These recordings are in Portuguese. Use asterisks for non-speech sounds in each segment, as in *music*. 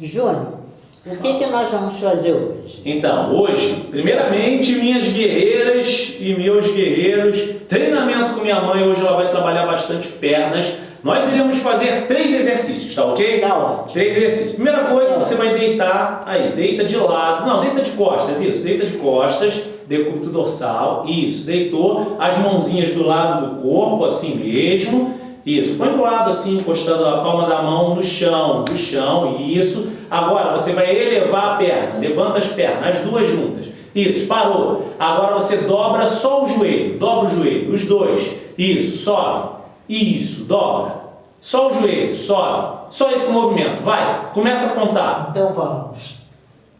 Júnior, o que, que nós vamos fazer hoje? Então, hoje, primeiramente, minhas guerreiras e meus guerreiros, treinamento com minha mãe, hoje ela vai trabalhar bastante pernas. Nós iremos fazer três exercícios, tá ok? Tá ótimo. Três exercícios. Primeira coisa, você vai deitar, aí, deita de lado, não, deita de costas, isso, deita de costas, decúbito dorsal, isso, deitou, as mãozinhas do lado do corpo, assim mesmo, isso, põe do lado assim, encostando a palma da mão no chão, no chão, isso. Agora você vai elevar a perna, levanta as pernas, as duas juntas. Isso, parou. Agora você dobra só o joelho, dobra o joelho, os dois. Isso, sobe. Isso, dobra. Só o joelho, sobe. Só esse movimento, vai. Começa a contar. Então vamos.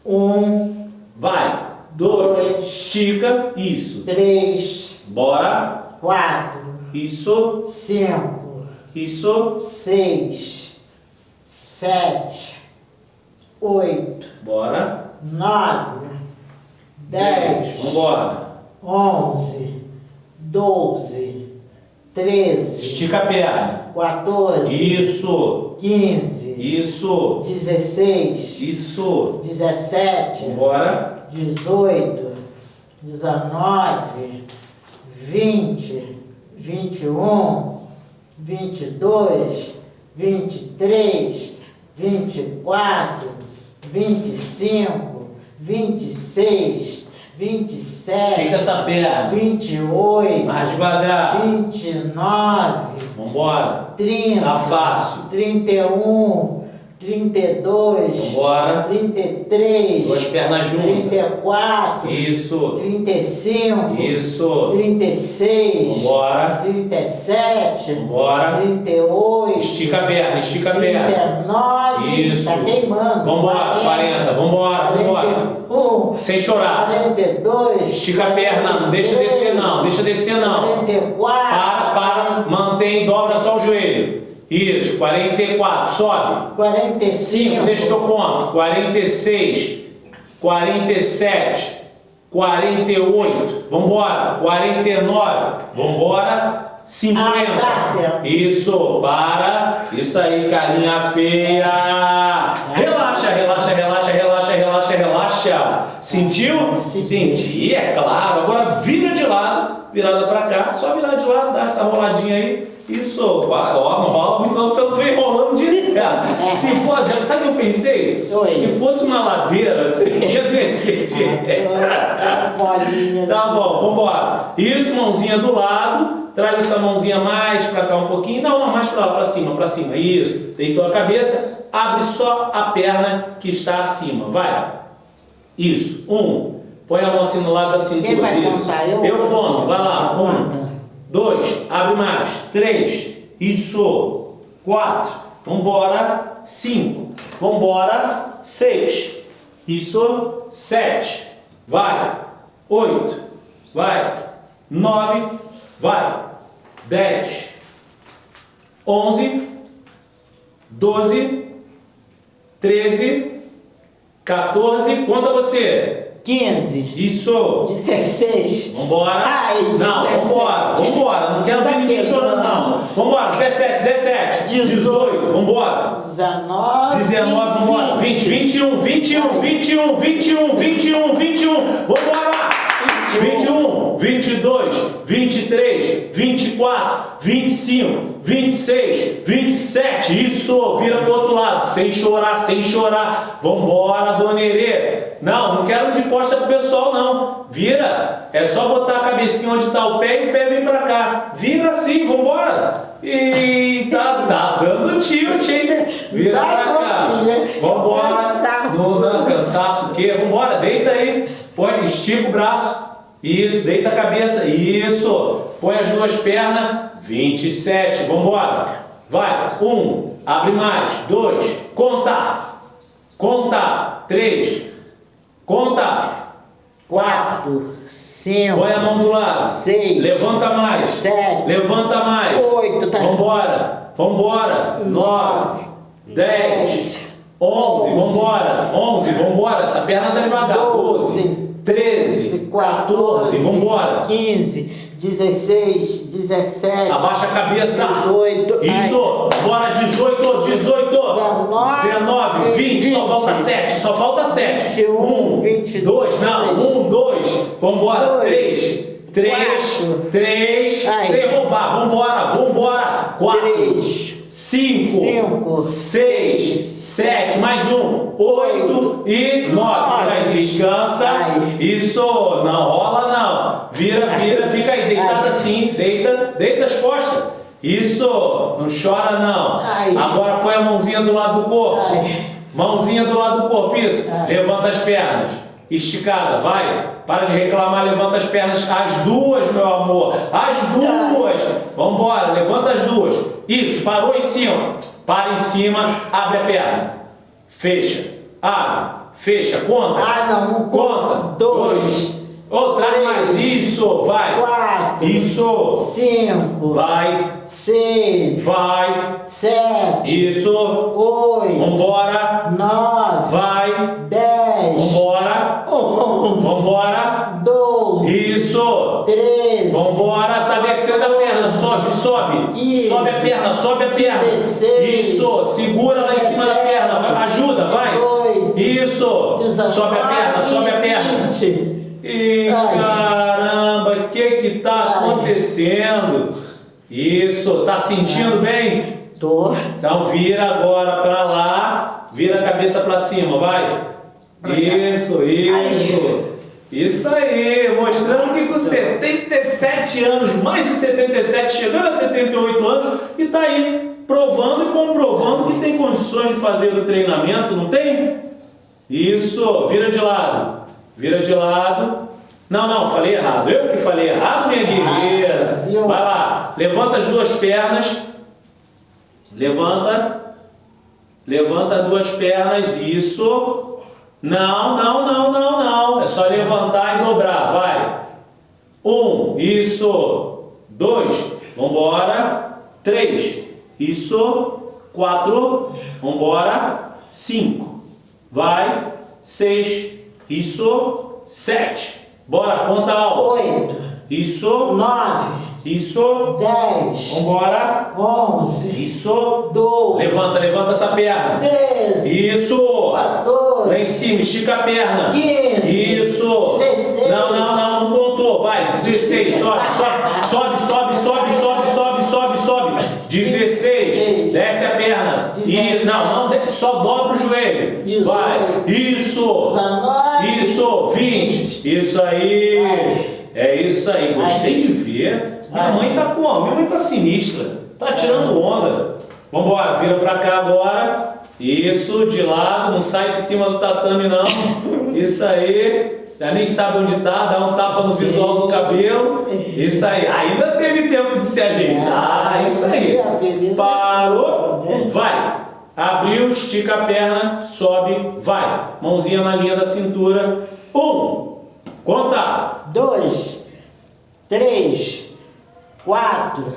Um, Vai. Dois. Dois. Estica. Isso. três, Bora. quatro, Isso. cinco, Isso. seis, sete, oito, Bora. nove, dez, Vambora. onze, doze, treze, Estica a perna. 14, Isso. 15, Isso. 16, Isso. 17, Vambora. 18, 19, 20, 21, 22, 23, 24, 25, 26, 27, Estica essa perna. 28, Mais devagar. 29, Vambora. 30, Tá fácil. 31, 32, Vambora. 33, Duas pernas juntas. 34, Isso. 35, Isso. 36, Vambora. 37, Vambora. 38, Estica a perna, estica a perna. 39, Isso. tá queimando. Vambora, 40. Vambora, vambora. 41, Sem chorar. 42, Estica a perna, não deixa descer não, deixa descer não. 44, Para, para, mantém, dobra só o. Isso, 44, sobe. 45, 5, deixa que eu conto. 46, 47, 48, vambora. 49, vambora. 50. Ah, tá. Isso, para. Isso aí, carinha feia. Relaxa, relaxa, relaxa, relaxa, relaxa. Sentiu? Senti. É claro. Agora vira de lado, virada pra cá. Só virar de lado, dá essa roladinha aí. Isso, ó, não rola muito, não, tu vem rolando direto. Se fosse, sabe o que eu pensei? Oi. Se fosse uma ladeira, *laughs* ia descer bolinha. Tá bom, vambora. Isso, mãozinha do lado. Traz essa mãozinha mais pra cá um pouquinho. Não, não, mais pra lá, pra cima, pra cima. Isso. Deitou a cabeça. Abre só a perna que está acima. Vai. Isso. Um. Põe a mão assim no lado da cintura. Quem vai Isso. contar? Eu Eu conto. Vai lá. Um. Dois. Abre mais. Três. Isso. Quatro. Vambora. Cinco. Vambora. Seis. Isso. Sete. Vai. Oito. Vai. Nove. Vai. Dez. Onze. Doze. Treze. 14. Conta você. 15, Isso. 16, Vambora. Ai, não, 17. vambora, vambora. Não quero ver ninguém chorando, não. Vambora, 17, 17, 18, vambora. 19, 19, vambora. 20, 21, 21, 21, 21, 21, 21. Vambora. 21, 22, 23, 24, 25, 26, 27. Isso, vira pro outro lado. Sem chorar, sem chorar. Vambora, dona Herê. Não, não quero de costa pro pessoal, não. Vira. É só botar a cabecinha onde tá o pé e o pé vem pra cá. Vira assim, vambora. E tá, tá dando tilt, hein? Vira Vai, pra cá. filha. Vambora. Cansaço. Não, não, cansaço o quê? Vambora, deita aí. Põe, estica o braço. Isso, deita a cabeça. Isso. Põe as duas pernas. 27. Vambora. Vai. Um. Abre mais. Dois. Conta. Conta. Três. Conta. 4, 5, Põe a mão do lado. Seis. Levanta mais. Sete. Levanta mais. Oito, tá. Vambora. Vambora. Nove. Dez. Onze. Vambora. Onze. Vambora. Essa perna tá devagar. Doze. 13, 14, 14 15, 16, 17, abaixa a cabeça, 18, isso, ai. bora 18, 18, 19, 19 20, 20, só falta 7, só falta 7, 21, 1, 22, 2, não, 1, 2, vambora, 2, 3, 3, 3, sem roubar, vambora, vambora, 4, 3, 5, 5 6, 6, 7, mais um, 8, 8 não chora não. Ai. Agora põe a mãozinha do lado do corpo. Ai. Mãozinha do lado do corpo, isso. Ai. Levanta as pernas. Esticada, vai. Para de reclamar, levanta as pernas. As duas, meu amor. As duas. Vambora, levanta as duas. Isso, parou em cima. Para em cima, abre a perna. Fecha. Abre. Fecha. Conta. Ah, não. um, Conta. Dois. Outra mais. Isso, vai. Quatro. Isso. Cinco. Vai. Seis. Vai. Sete. Isso. Oito. Vambora. Nove. Vai. Dez. Vambora. Um. Vambora. Doze. Isso. Treze. Vambora. Tá descendo a perna. Sobe, sobe. Quinze. Sobe a perna, sobe a perna. Dezesseis. Isso. Segura lá em cima da perna. Ajuda, vai. Dezoito. Isso. Dezenove. Sobe a perna, sobe a perna. Ai. caramba, o que que tá acontecendo? Isso, tá sentindo bem? Tô. Então vira agora pra lá, vira a cabeça pra cima, vai. Isso, isso. Isso aí, mostrando que com 77 anos, mais de 77, chegando a 78 anos, e tá aí provando e comprovando que tem condições de fazer o treinamento, não tem? Isso, vira de lado. Vira de lado. Não, não, falei errado. Eu que falei errado, minha guerreira. Eu- Vai lá, levanta as duas pernas. Levanta. Levanta as duas pernas, isso. Não, não, não, não, não. É só levantar e dobrar, vai. Um, isso. Dois, vambora. Três, isso. Quatro, vambora. Cinco, vai. Seis, isso. Sete, bora, conta alto. Oito. Isso, Nove. Isso. Dez. Vambora. Onze. Isso. Doze. Levanta, levanta essa perna. Treze. Isso. Lá Quatorze. em cima, estica a perna. Quinze. Isso. Dezesseis. Não, não, não, não contou. Vai, 16. Sobe, sobe, sobe, sobe, sobe, sobe, sobe, sobe, sobe. 16. Desce a perna. E, não, não, só dobra o joelho. Isso. Vai. Isso. Dezenove. Isso. 20. Isso aí. É isso aí. Gostei de ver. Minha mãe tá como? Minha mãe tá sinistra. Tá tirando onda. Vambora, vira pra cá agora. Isso, de lado, não sai de cima do tatame não. Isso aí. Já nem sabe onde tá, dá um tapa no visual do cabelo. Isso aí. Ainda teve tempo de se ajeitar. Isso aí. Parou, vai. Abriu, estica a perna, sobe, vai. Mãozinha na linha da cintura. Um. Conta. Dois. Três. Quatro.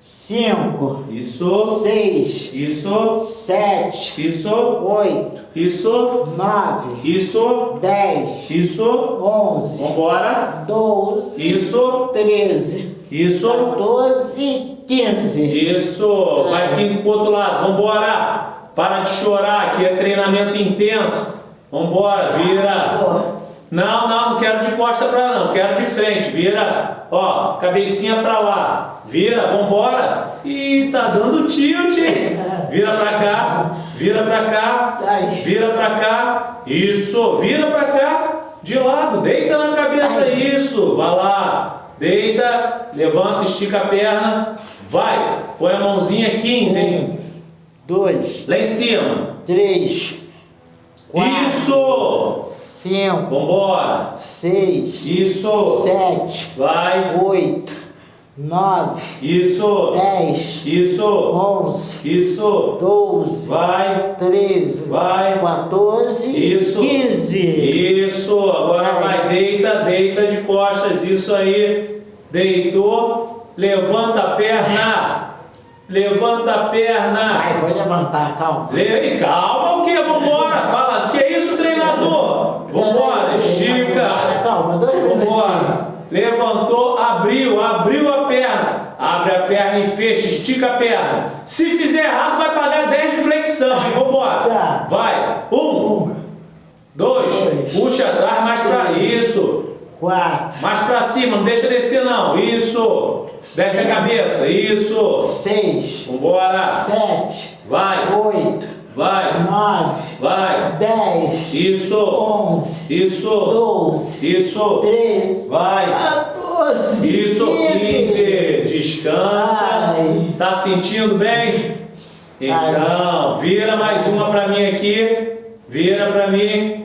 Cinco. Isso. Seis. Isso. Sete. Isso. Oito. Isso. Nove. Isso. Dez. Isso. Onze. Vambora. Doze. Isso. Treze. Isso. 14, 15. Isso. Vai 15 pro outro lado. Vambora. Para de chorar, que é treinamento intenso. Vambora, vira. Não, não, não quero de costa pra lá, não, quero de frente. Vira, ó, cabecinha pra lá. Vira, vambora. Ih, tá dando tilt. Vira pra cá, vira pra cá, vira pra cá. Isso, vira pra cá, de lado, deita na cabeça, isso. Vai lá, deita, levanta, estica a perna. Vai, põe a mãozinha 15, hein? Um, dois, Lá em cima. três, quatro, Isso! Cinco, Vambora. seis, Isso. sete, Vai. oito, nove, Isso. dez, Isso. onze, Isso. doze, Vai. treze, Vai. 14, Isso. 15. Isso. Agora vai. Deita, deita de costas. Isso aí. Deitou. Levanta a perna. Levanta a perna. Vai, vou levantar, calma. Le... Calma o que? Vambora. Fala. Que isso, treinador? Vambora. Estica. Calma, dois. Vambora. Levantou, abriu, abriu a perna. Abre a perna e fecha, estica a perna. Se fizer errado, vai pagar 10 de flexão. hein? Vambora. Tá. Vai. Um, dois, Dois. puxa atrás, mais pra isso. Quatro. Mais pra cima, não deixa descer não. Isso. Desce a cabeça. Isso. Seis. Vambora. Sete. Vai. Oito. Vai. Nove. Vai. Dez. Isso. Onze. Isso. Doze. Isso. Treze. Vai. 14. Isso, 15. Descansa. Ai. Tá sentindo bem? Então, vira mais uma pra mim aqui. Vira pra mim.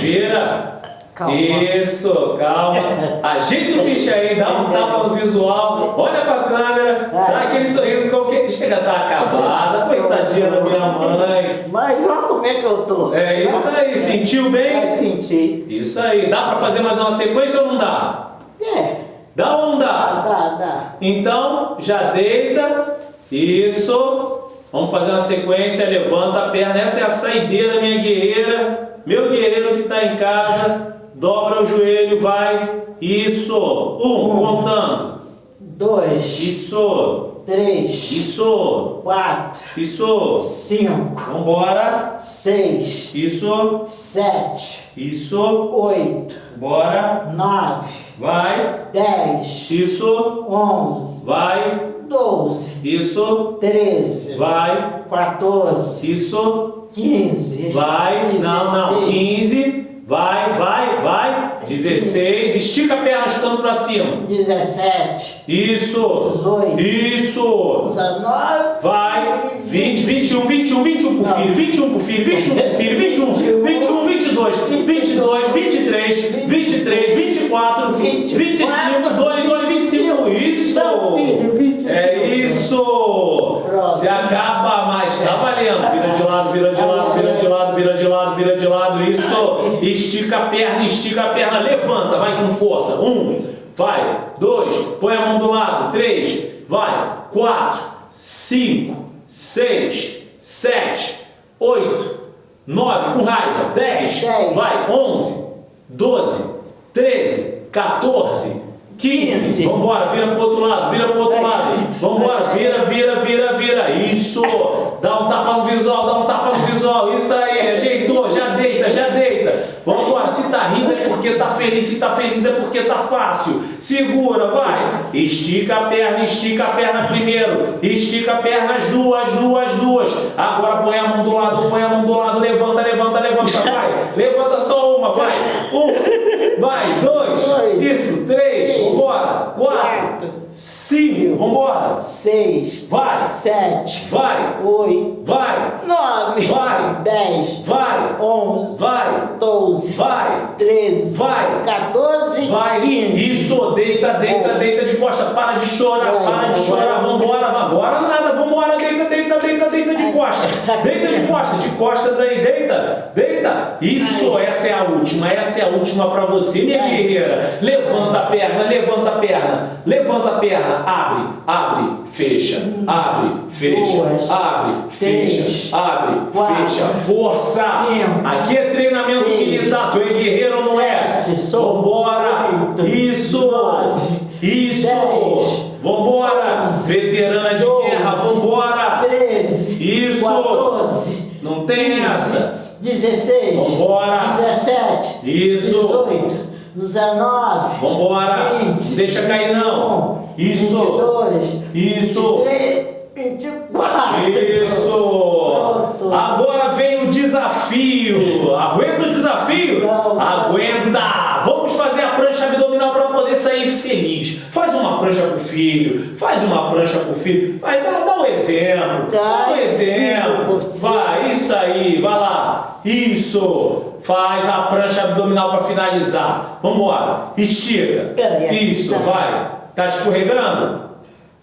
Vira. Calma. Isso, calma. Ajeita o bicho aí, dá um tapa no visual, olha pra câmera, dá aquele sorriso qualquer. Chega, tá acabada, coitadinha da minha mãe. Mas olha como é que eu tô. É isso aí, sentiu bem? sentir. Isso aí, dá pra fazer mais uma sequência ou não dá? É. Dá ou não dá? Dá, dá. Então, já deita. Isso. Vamos fazer uma sequência. Levanta a perna. Essa é a saideira, minha guerreira. Meu guerreiro que está em casa. Dobra o joelho, vai. Isso. Um, contando. Dois. Isso. Três. Isso. Quatro. Isso. Cinco. Vambora. Seis. Isso. Sete. Isso. Oito. Bora. Nove. Vai. Dez. Isso. Onze. Vai. Doze. Isso. Treze. Vai. 14, Isso. 15, Vai, não, não, 16, 15, vai, vai, vai, 16, estica a perna chutando pra cima, 17, isso, 18, isso, 19, vai, 20, 21, 21, 21 pro filho, 21 pro filho, 21 pro filho, 21, 21, 22, 22, 23, 23, 10. Vai, 11, 12, 13, 14, 15. Vamos embora, vira pro outro lado, vira pro outro lado. Vamos embora, vira, vira, vira, vira. Isso. Dá um tapa no visual, dá um tapa no visual. Isso aí, ajeitou, já deita, já deita. Vamos embora, se tá rindo é porque tá feliz, se tá feliz é porque tá fácil. Segura, vai. Estica a perna, estica a perna primeiro. Estica a perna, as duas, duas, duas. Agora põe a mão do lado, põe a mão do lado, levanta, levanta, levanta levanta só uma, vai, um, vai, dois, Dois. isso, três, vambora, quatro, Quatro. cinco, vambora, 6, vai, 7, vai, 8, vai, 9, Vai. 10, vai, 11, vai, 12, vai, 13, vai, 14, vai, 15. isso, deita, deita, Vai. deita de costa, para de chorar, Vai, para de chorar, vambora, vambora, deita, deita, de costa, deita de costa, de costas aí, deita, deita, isso, essa é a última, essa é a última pra você, minha guerreira, levanta a perna, levanta a perna, levanta a perna, abre, abre, fecha, abre, fecha, abre, fecha, abre, fecha, força, aqui é treinamento militar, tu é guerreiro ou não é? Vambora, isso, isso, vambora, veterana de guerra, vambora, 13, Isso. 14, não tem essa, 16, Vambora. 17, Isso. 18, 19, vambora, 20, não deixa cair não, isso, 22, isso, 23, 24. Isso! Pronto. Agora vem o desafio. Aguenta o desafio? Não. Aguenta! Uma prancha pro filho, faz uma prancha pro filho. Vai, dá, dá um exemplo. Dá um Ai, exemplo. Vai, isso aí, vai lá. Isso! Faz a prancha abdominal para finalizar. Vamos embora. Estica. Isso, tá. vai. Tá escorregando?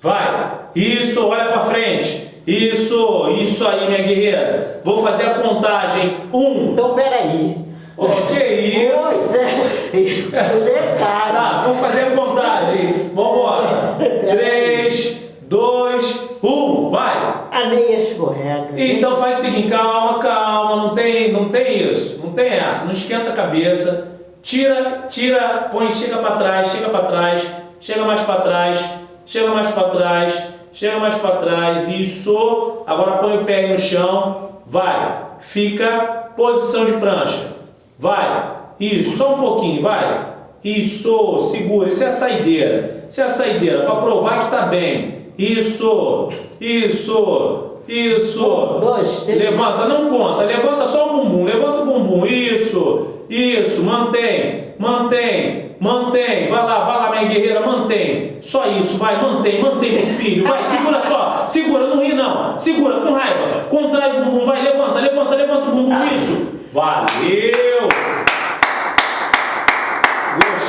Vai. Isso, olha pra frente. Isso, isso aí, minha guerreira. Vou fazer a contagem. Um. Então, peraí. Oh, que isso? Pois é, mulher Tá, cara. vamos fazer a contagem. Vambora. *laughs* Três, dois, um. Vai. A meia escorrega. Então faz o seguinte, calma, calma, não tem, não tem isso, não tem essa, não esquenta a cabeça, tira, tira, põe, chega para trás, chega para trás, chega mais para trás, chega mais para trás, chega mais para trás, isso, agora põe o pé no chão, vai, fica posição de prancha. Vai. Isso, só um pouquinho, vai. Isso, segura. Isso é a saideira. Isso é a saideira, para provar que tá bem. Isso, isso, isso. Um, dois, três. Levanta, não conta. Levanta só o bumbum. Levanta o bumbum. Isso, isso. Mantém, mantém, mantém. Vai lá, vai lá, minha guerreira, mantém. Só isso, vai, mantém, mantém, meu filho. Vai, segura só. Segura, não ri não. Segura com raiva. Contrai o bumbum, vai, levanta, levanta, levanta o bumbum. Isso. Valeu.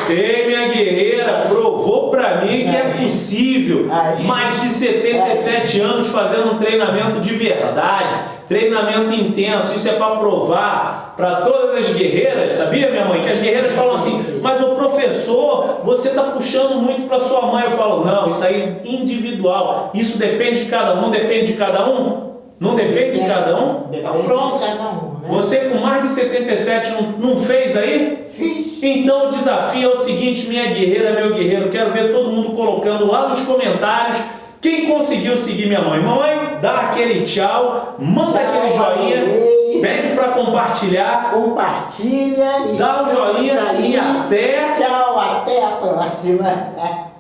Gostei, minha guerreira. Provou pra mim que é possível. Mais de 77 anos fazendo um treinamento de verdade, treinamento intenso. Isso é para provar para todas as guerreiras, sabia, minha mãe? Que as guerreiras falam assim, mas o professor, você está puxando muito para sua mãe. Eu falo, não, isso aí é individual. Isso depende de cada um, depende de cada um. Não depende de cada um? Depende Então pronto. de cada um, né? Você com mais de 77 não, não fez aí? Fiz. Então o desafio é o seguinte, minha guerreira, meu guerreiro, quero ver todo mundo colocando lá nos comentários quem conseguiu seguir minha mãe. Mãe, dá aquele tchau, manda Tchau, aquele joinha, adorei. pede para compartilhar, Compartilha. dá o estamos joinha aí. e até... Tchau, até a próxima. *laughs*